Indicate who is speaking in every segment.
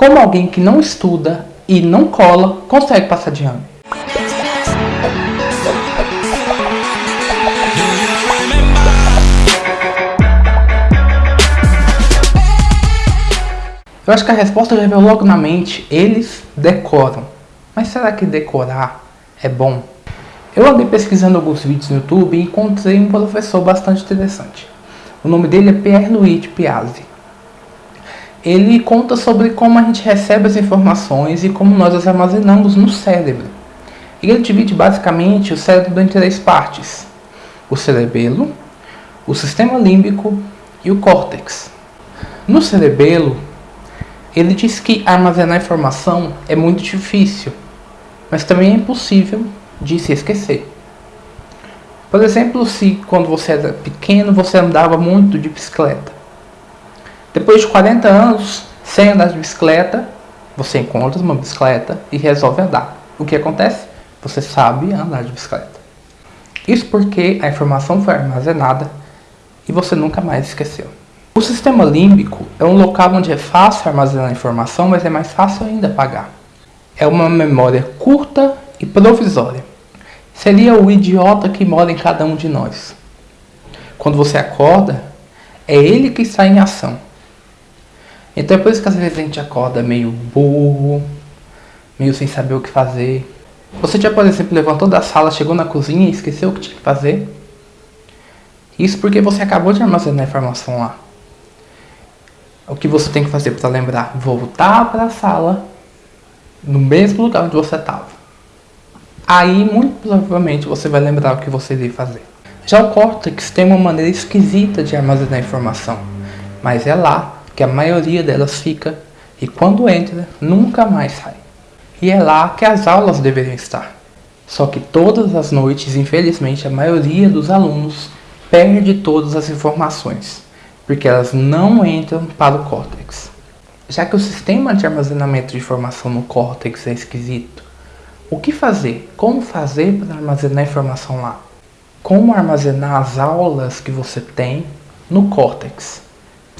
Speaker 1: Como alguém que não estuda e não cola consegue passar de ano? Eu acho que a resposta já veio logo na mente, eles decoram. Mas será que decorar é bom? Eu andei pesquisando alguns vídeos no YouTube e encontrei um professor bastante interessante. O nome dele é Pierre-Louis Piazzi. Ele conta sobre como a gente recebe as informações e como nós as armazenamos no cérebro. Ele divide basicamente o cérebro em três partes. O cerebelo, o sistema límbico e o córtex. No cerebelo, ele diz que armazenar informação é muito difícil, mas também é impossível de se esquecer. Por exemplo, se quando você era pequeno você andava muito de bicicleta. Depois de 40 anos sem andar de bicicleta, você encontra uma bicicleta e resolve andar. O que acontece? Você sabe andar de bicicleta. Isso porque a informação foi armazenada e você nunca mais esqueceu. O sistema límbico é um local onde é fácil armazenar informação, mas é mais fácil ainda apagar. É uma memória curta e provisória seria o idiota que mora em cada um de nós. Quando você acorda, é ele que está em ação. Então é por isso que às vezes a gente acorda meio burro, meio sem saber o que fazer. Você já, por exemplo, levantou da sala, chegou na cozinha e esqueceu o que tinha que fazer? Isso porque você acabou de armazenar a informação lá. O que você tem que fazer para lembrar? Voltar para a sala, no mesmo lugar onde você estava. Aí, muito provavelmente, você vai lembrar o que você deve fazer. Já o córtex tem uma maneira esquisita de armazenar informação, mas é lá que a maioria delas fica e quando entra, nunca mais sai. E é lá que as aulas deveriam estar. Só que todas as noites, infelizmente, a maioria dos alunos perde todas as informações, porque elas não entram para o córtex. Já que o sistema de armazenamento de informação no córtex é esquisito, o que fazer? Como fazer para armazenar informação lá? Como armazenar as aulas que você tem no córtex,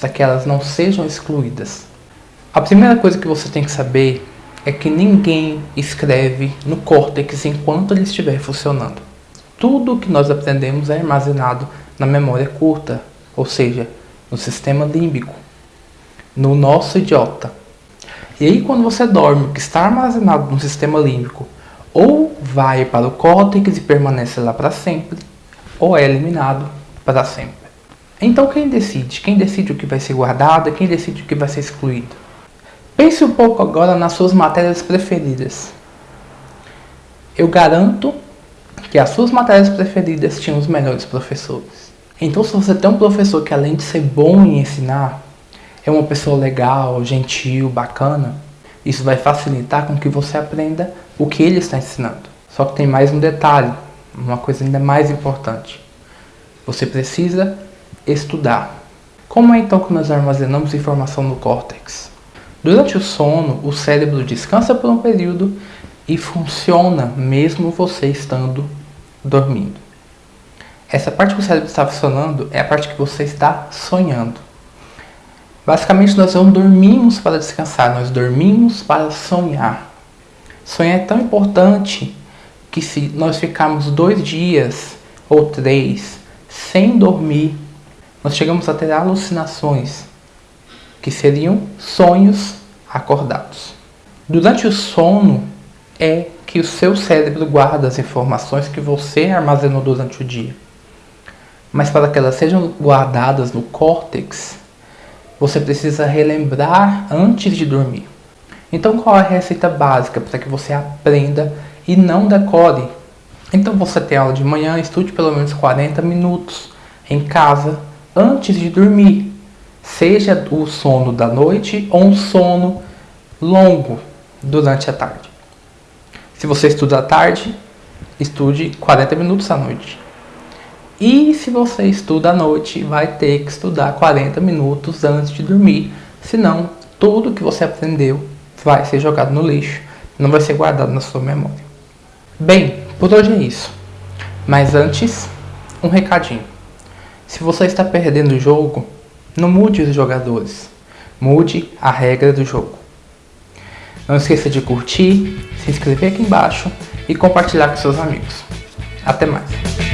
Speaker 1: para que elas não sejam excluídas? A primeira coisa que você tem que saber é que ninguém escreve no córtex enquanto ele estiver funcionando. Tudo que nós aprendemos é armazenado na memória curta, ou seja, no sistema límbico, no nosso idiota. E aí quando você dorme, o que está armazenado no sistema límbico ou vai para o córtex e permanece lá para sempre, ou é eliminado para sempre. Então quem decide? Quem decide o que vai ser guardado quem decide o que vai ser excluído? Pense um pouco agora nas suas matérias preferidas. Eu garanto que as suas matérias preferidas tinham os melhores professores. Então se você tem um professor que além de ser bom em ensinar, é uma pessoa legal, gentil, bacana, isso vai facilitar com que você aprenda o que ele está ensinando. Só que tem mais um detalhe, uma coisa ainda mais importante. Você precisa estudar. Como é então que nós armazenamos informação no córtex? Durante o sono, o cérebro descansa por um período e funciona mesmo você estando dormindo. Essa parte que o cérebro está funcionando é a parte que você está sonhando. Basicamente, nós não dormimos para descansar, nós dormimos para sonhar. Sonhar é tão importante que se nós ficarmos dois dias ou três sem dormir, nós chegamos a ter alucinações, que seriam sonhos acordados. Durante o sono é que o seu cérebro guarda as informações que você armazenou durante o dia. Mas para que elas sejam guardadas no córtex, você precisa relembrar antes de dormir. Então qual é a receita básica para que você aprenda e não decore? Então você tem aula de manhã, estude pelo menos 40 minutos em casa antes de dormir. Seja o sono da noite ou um sono longo durante a tarde. Se você estuda à tarde, estude 40 minutos à noite. E se você estuda à noite, vai ter que estudar 40 minutos antes de dormir. Senão, tudo que você aprendeu vai ser jogado no lixo, não vai ser guardado na sua memória. Bem, por hoje é isso. Mas antes, um recadinho. Se você está perdendo o jogo, não mude os jogadores. Mude a regra do jogo. Não esqueça de curtir, se inscrever aqui embaixo e compartilhar com seus amigos. Até mais!